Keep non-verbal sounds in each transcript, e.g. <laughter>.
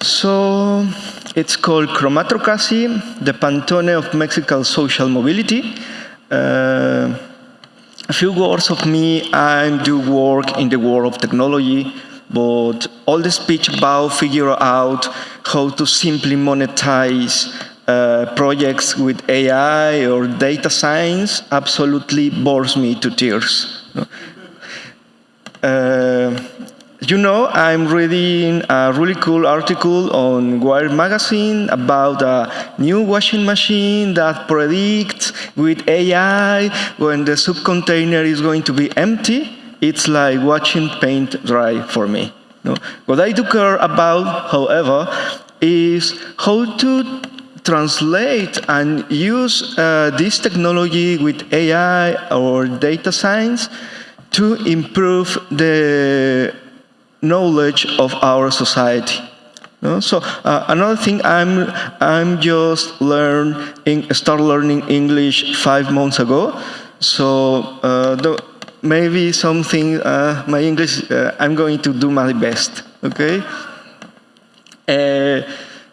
So it's called Chromatocracy, the Pantone of Mexican Social Mobility. Uh, a few words of me, I do work in the world of technology, but all the speech about figure out how to simply monetize uh, projects with AI or data science absolutely bores me to tears. Uh, you know, I'm reading a really cool article on Wired magazine about a new washing machine that predicts with AI when the subcontainer is going to be empty. It's like watching paint dry for me. No? What I do care about, however, is how to translate and use uh, this technology with AI or data science to improve the knowledge of our society. No? So uh, another thing, I'm I'm just learn start learning English five months ago. So uh, the, maybe something uh, my English uh, I'm going to do my best. Okay. Uh,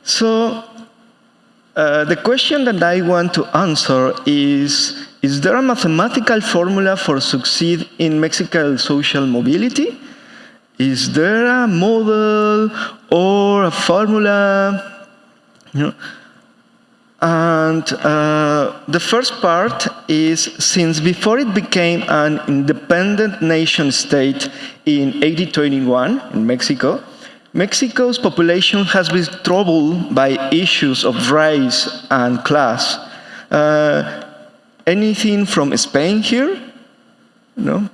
so uh, the question that I want to answer is: Is there a mathematical formula for succeed in Mexican social mobility? Is there a model or a formula? You know? And uh, the first part is since before it became an independent nation state in 1821 in Mexico, Mexico's population has been troubled by issues of race and class. Uh, anything from Spain here? No?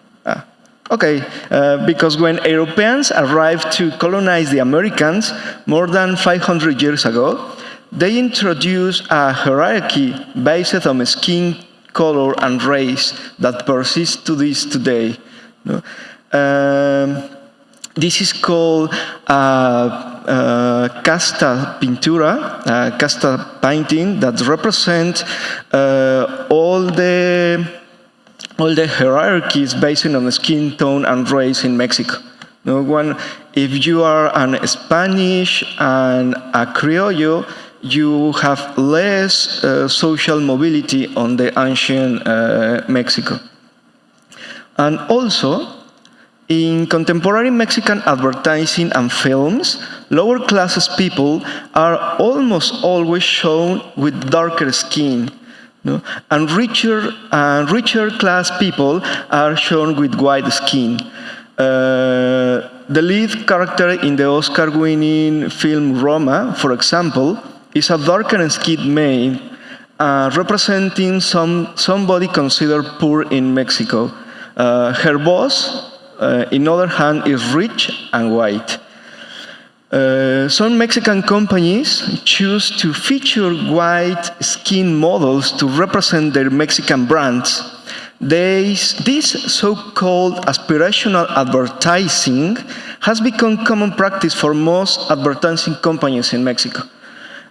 Okay, uh, because when Europeans arrived to colonize the Americans more than 500 years ago, they introduced a hierarchy based on skin color and race that persists to this today. Um, this is called uh, uh, casta pintura, uh, casta painting that represents uh, all the all the hierarchies based on the skin tone and race in Mexico. No one, if you are an Spanish and a Criollo, you have less uh, social mobility on the ancient uh, Mexico. And also, in contemporary Mexican advertising and films, lower classes people are almost always shown with darker skin, no? And richer, uh, richer class people are shown with white skin. Uh, the lead character in the Oscar-winning film Roma, for example, is a darker skinned man uh, representing some, somebody considered poor in Mexico. Uh, her boss, uh, in other hand, is rich and white. Uh, some Mexican companies choose to feature white skin models to represent their Mexican brands. They, this so-called aspirational advertising has become common practice for most advertising companies in Mexico.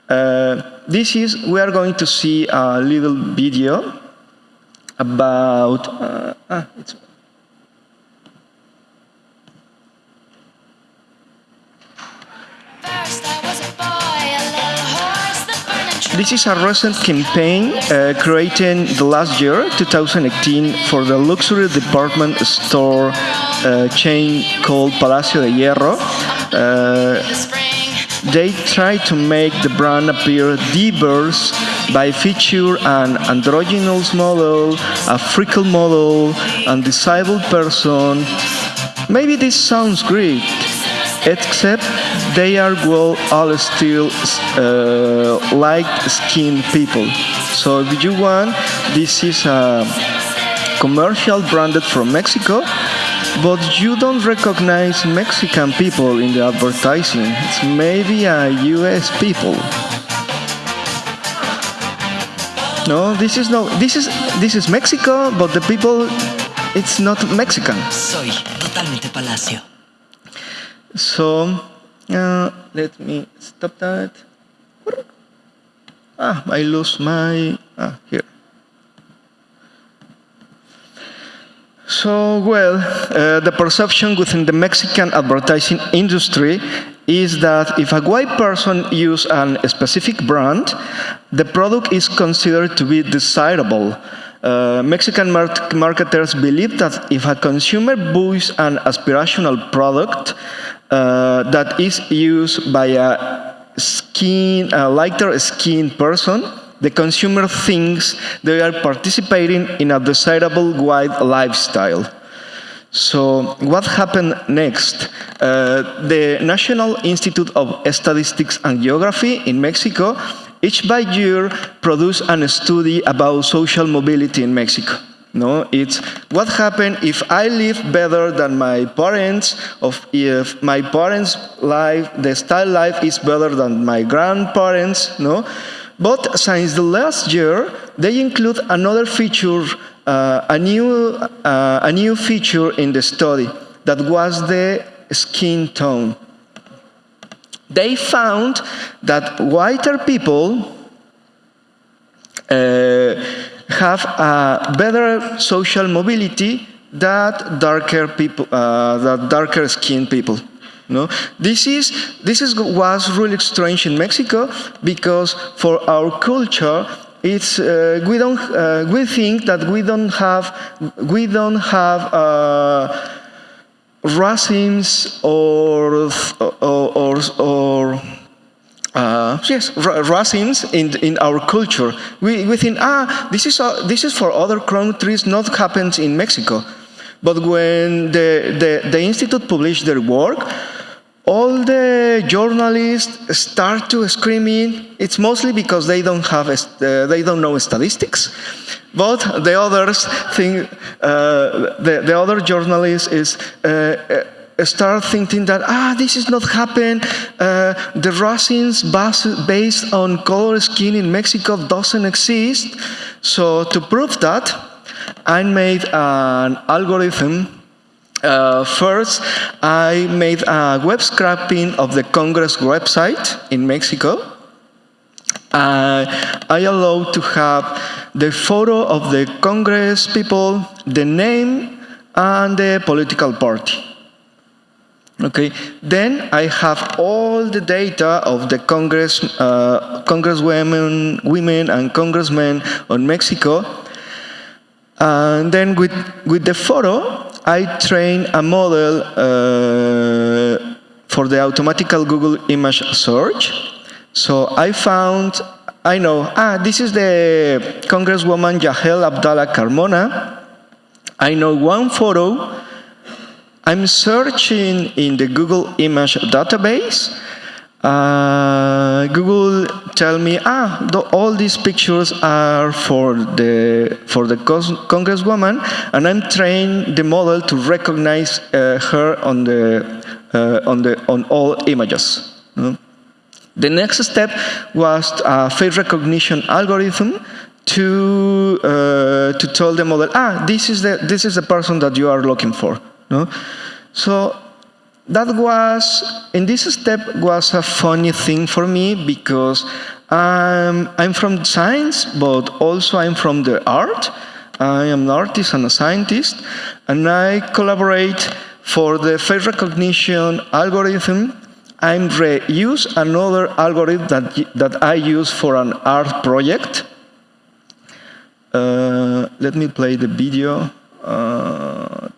Uh, this is, we are going to see a little video about, uh, ah, This is a recent campaign uh, created the last year, 2018, for the luxury department store uh, chain called Palacio de Hierro. Uh, they try to make the brand appear diverse by feature an androgynous model, a freckle model, and disabled person. Maybe this sounds great, except they are well all still uh, light-skinned people. So if you want, this is a commercial branded from Mexico, but you don't recognize Mexican people in the advertising. It's maybe a US people. No, this is no. This is this is Mexico, but the people, it's not Mexican. Soy totalmente Palacio. So, uh, let me stop that. Ah, I lose my, ah, here. So, well, uh, the perception within the Mexican advertising industry is that if a white person uses a specific brand, the product is considered to be desirable. Uh, Mexican mar marketers believe that if a consumer buys an aspirational product uh, that is used by a skin, a lighter skinned person, the consumer thinks they are participating in a desirable white lifestyle. So what happened next? Uh, the National Institute of Statistics and Geography in Mexico each by year produce a study about social mobility in Mexico. No, it's what happened if I live better than my parents, of if my parents' life, the style life is better than my grandparents, no? But since the last year, they include another feature uh, a, new, uh, a new feature in the study that was the skin tone. They found that whiter people uh, have a better social mobility than darker people, uh, that darker skinned people. No, this is this is was really strange in Mexico because for our culture it's uh, we don't uh, we think that we don't have we don't have uh, racism or or or, or uh, yes, racism in in our culture. We we think ah this is a, this is for other countries, not happens in Mexico. But when the the, the institute published their work, all the journalists start to screaming. It's mostly because they don't have, uh, they don't know statistics. But the others think, uh, the, the other journalists is, uh, uh start thinking that, ah, this is not happen. Uh, the racism based on color skin in Mexico doesn't exist. So to prove that, I made an algorithm uh, first, I made a web scraping of the Congress website in Mexico. Uh, I allowed to have the photo of the Congress people, the name, and the political party. Okay, then I have all the data of the Congress, uh, Congresswomen, women and congressmen on Mexico. And then with, with the photo, I train a model uh, for the automatical Google image search. So I found, I know, ah, this is the Congresswoman Yahleel Abdala Carmona. I know one photo. I'm searching in the Google image database uh, Google tell me, ah, the, all these pictures are for the for the congresswoman, and I'm trained the model to recognize uh, her on the uh, on the on all images. The next step was a face recognition algorithm to uh, to tell the model, ah, this is the this is the person that you are looking for. No? So that was, in this step, was a funny thing for me because I'm, I'm from science, but also I'm from the art. I am an artist and a scientist, and I collaborate for the face recognition algorithm. I'm reuse another algorithm that, that I use for an art project. Uh, let me play the video. Uh,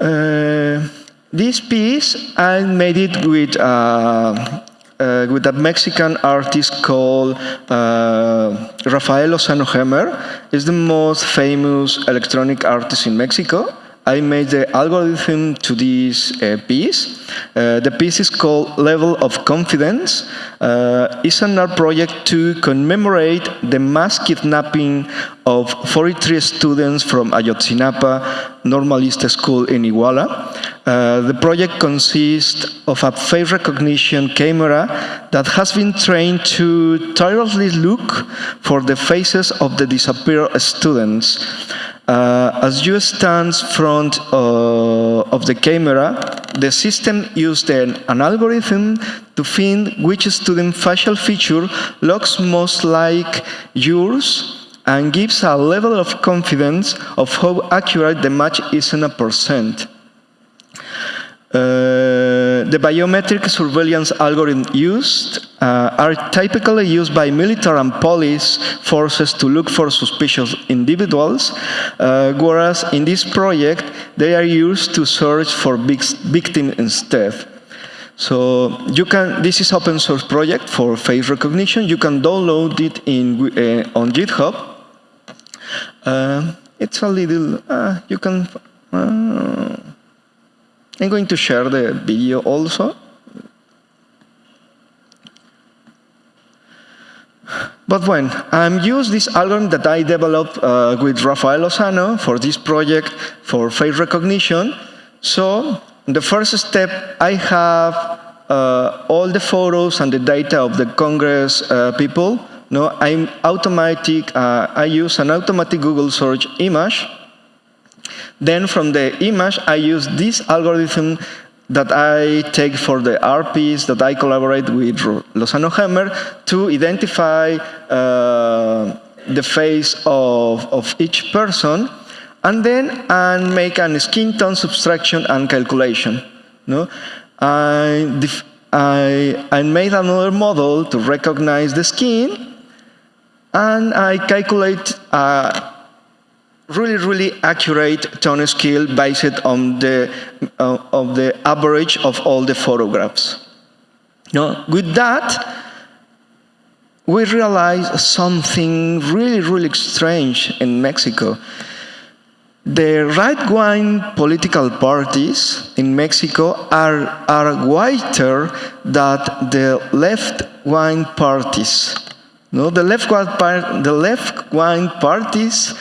Uh, this piece, I made it with, uh, uh, with a Mexican artist called uh, Rafael Lozano Hemmer. He's the most famous electronic artist in Mexico. I made the algorithm to this uh, piece. Uh, the piece is called Level of Confidence. Uh, it's an art project to commemorate the mass kidnapping of 43 students from Ayotzinapa Normalista School in Iguala. Uh, the project consists of a face recognition camera that has been trained to tirelessly look for the faces of the disappeared students. Uh, as you stand front uh, of the camera, the system used an, algorithm to find which student facial feature looks most like yours and gives a level of confidence of how accurate the match is in a percent. Uh, the biometric surveillance algorithm used uh, are typically used by military and police forces to look for suspicious individuals, uh, whereas in this project they are used to search for victims instead. So you can, this is open source project for face recognition. You can download it in, uh, on GitHub. Uh, it's a little, uh, you can, I'm going to share the video also. But when I'm use this algorithm that I developed uh, with Rafael Lozano for this project for face recognition. So the first step, I have uh, all the photos and the data of the Congress uh, people. No, I'm automatic. Uh, I use an automatic Google search image then from the image, I use this algorithm that I take for the RPs that I collaborate with Lozano Hemmer to identify uh, the face of, of each person and then and make a skin tone subtraction and calculation. No? I, I, I made another model to recognize the skin and I calculate uh, really, really accurate tone scale based on the, uh, of the average of all the photographs. Now, with that, we realized something really, really strange in Mexico. The right-wing political parties in Mexico are, are whiter than the left-wing parties. No, the left-wing the left parties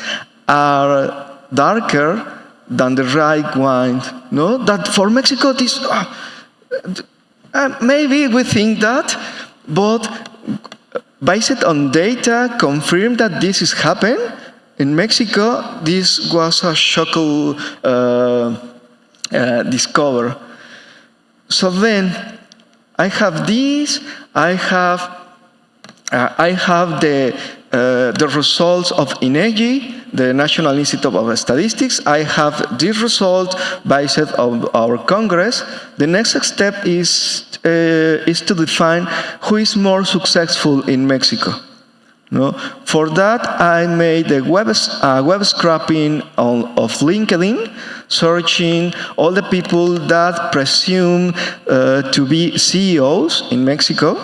are darker than the right wine. No, that for Mexico this uh, uh, maybe we think that, but based on data, confirm that this is happening. In Mexico, this was a shocking uh, uh, discover. So then, I have this. I have uh, I have the uh, the results of INEGI the National Institute of Statistics. I have this result based on our Congress. The next step is, uh, is to define who is more successful in Mexico. No? For that, I made a web, uh, web scraping on, of LinkedIn, searching all the people that presume uh, to be CEOs in Mexico.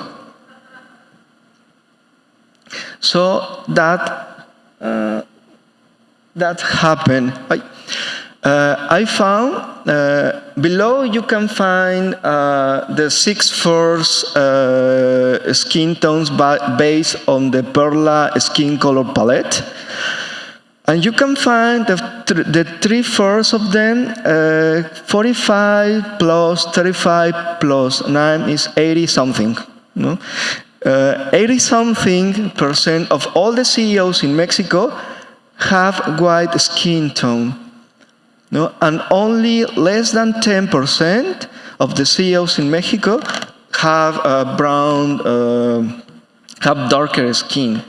So that uh, that happened. I, uh, I found uh, below you can find uh, the six first uh, skin tones based on the Perla skin color palette. And you can find the, th the three first of them, uh, 45 plus 35 plus 9 is 80 something. No? 80 something percent of all the CEOs in Mexico have white skin tone. No? And only less than 10% of the CEOs in Mexico have a brown, uh, have darker skin.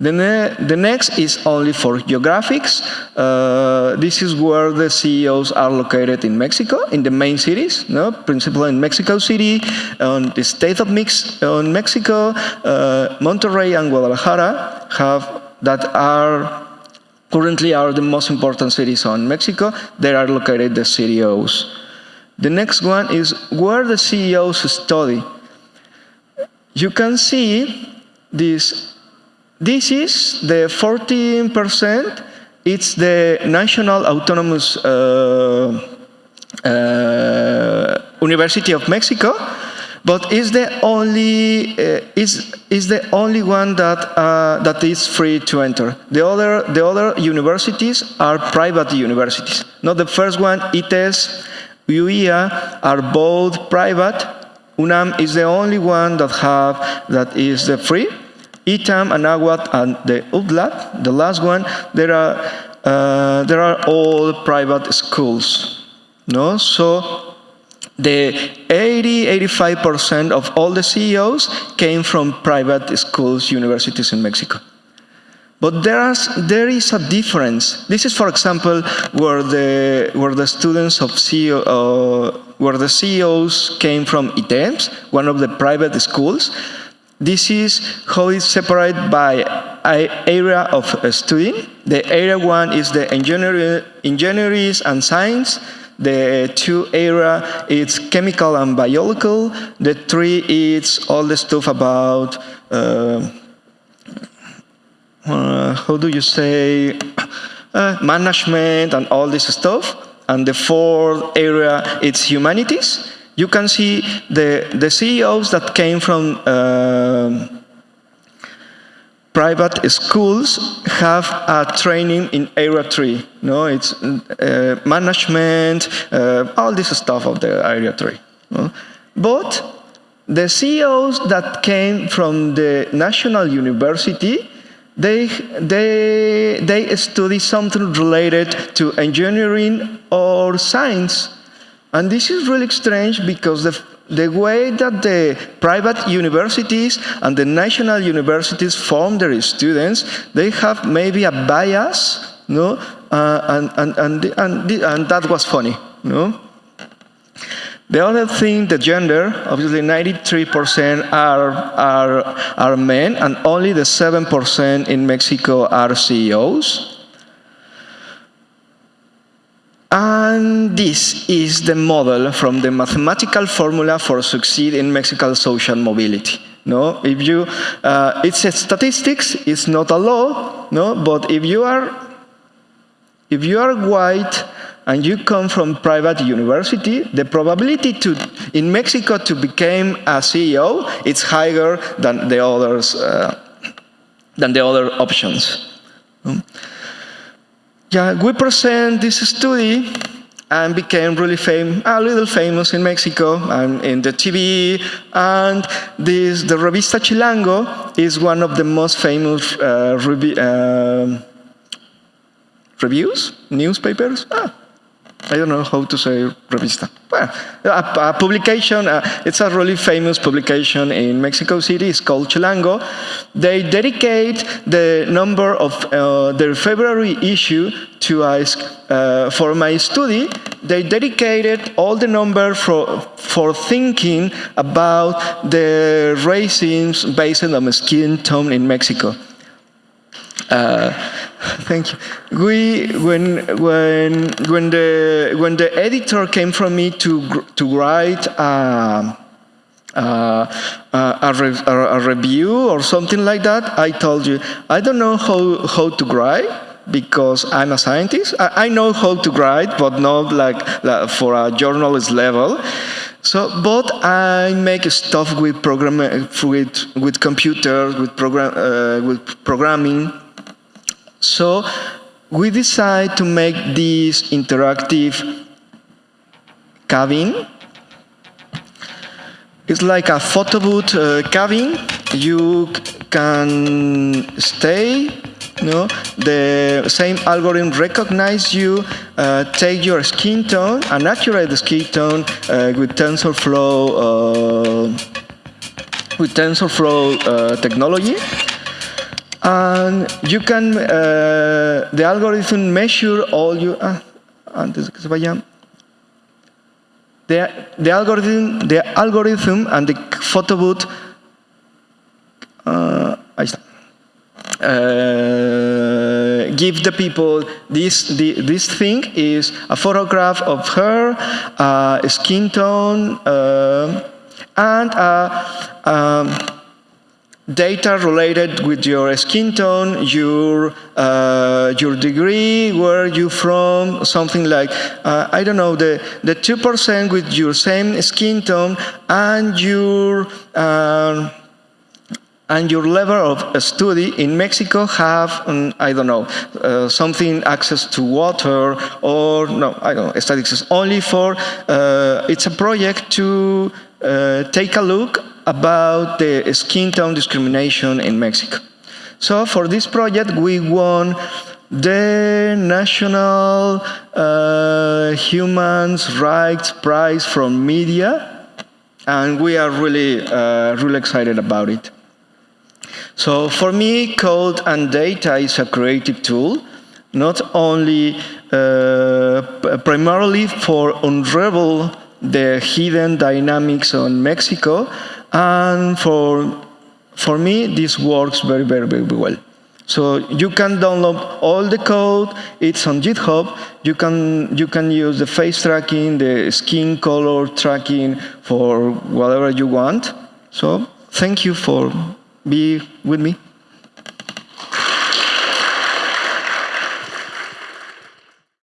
The, ne the, next is only for geographics. Uh, this is where the CEOs are located in Mexico, in the main cities, no? principally in Mexico City, on the state of Mix, on Mexico, uh, Monterrey and Guadalajara have that are currently are the most important cities on Mexico. There are located the CEOs. The next one is where the CEOs study. You can see this. This is the 14%. It's the National Autonomous uh, uh, University of Mexico but is the only uh, is is the only one that uh, that is free to enter. The other the other universities are private universities. Not the first one, ITES, UEA are both private. UNAM is the only one that have that is the free. ITAM, Anáhuac, and the UDLAP, the last one, there are uh, there are all private schools. No, so the 80-85% of all the CEOs came from private schools, universities in Mexico. But there is, there is a difference. This is, for example, where the, where the students of CEO, uh, where the CEOs came from ITEMS, one of the private schools. This is how it's separated by area of studying. The area one is the engineering, engineering and science. The two area is chemical and biological. The three is all the stuff about uh, uh, how do you say, <coughs> uh, management and all this stuff. And the fourth area, it's humanities. You can see the, the CEOs that came from uh, private schools have a training in area three. No, it's uh, management, uh, all this stuff of the area three. No? But the CEOs that came from the national university they, they, they study something related to engineering or science. And this is really strange because the, the way that the private universities and the national universities form their students, they have maybe a bias, no? Uh, and, and, and, and, and that was funny, no? The other thing, the gender, obviously 93% are, are, are men and only the 7% in Mexico are CEOs. And this is the model from the mathematical formula for succeed in Mexican social mobility. No, if you, uh, it's a statistics, it's not a law, no, but if you are, if you are white and you come from private university, the probability to, in Mexico to become a CEO is higher than the others, uh, than the other options. Um, yeah, we present this study and became really famous, a little famous in Mexico and in the TV. And this, the Revista Chilango is one of the most famous uh, uh, reviews, newspapers. Ah, I don't know how to say revista. Well, a, a publication, uh, it's a really famous publication in Mexico City, it's called Chilango. They dedicate the number of uh, their February issue to ask uh, for my study. They dedicated all the number for, for thinking about the racism based on skin tone in Mexico. Uh, thank you. We, when, when, when, the, when the editor came from me to, to write a, a, a, re, a, review or something like that, I told you, I don't know how, how to write because I'm a scientist. I, I know how to write, but not like, like for a journalist level. So, but I make stuff with program with with computers, with program uh, with programming, so we decide to make this interactive cabin. It's like a photo booth uh, cabin. You can stay no, the same algorithm recognize you, uh, take your skin tone, an accurate skin tone uh, with TensorFlow, uh, with TensorFlow uh, technology, and you can, uh, the algorithm measure all you, ah, antes que se vaya, the, the algorithm, the algorithm and the photo booth, uh, ahí está. Uh, give the people this the, this thing is a photograph of her, uh, skin tone, uh, and uh, um, data related with your skin tone, your uh, your degree, where you from, something like uh, I don't know the the two percent with your same skin tone and your uh, and your level of study in Mexico have um, I don't know uh, something access to water or no I don't know statistics. Only for uh, it's a project to uh, take a look about the skin tone discrimination in Mexico. So for this project, we won the National uh, Human Rights Prize from Media, and we are really, uh, really excited about it. So for me, code and data is a creative tool, not only uh, primarily for unravel the hidden dynamics on Mexico, and for for me, this works very, very, very well. So you can download all the code. It's on GitHub. You can you can use the face tracking, the skin color tracking for whatever you want. So thank you for being with me.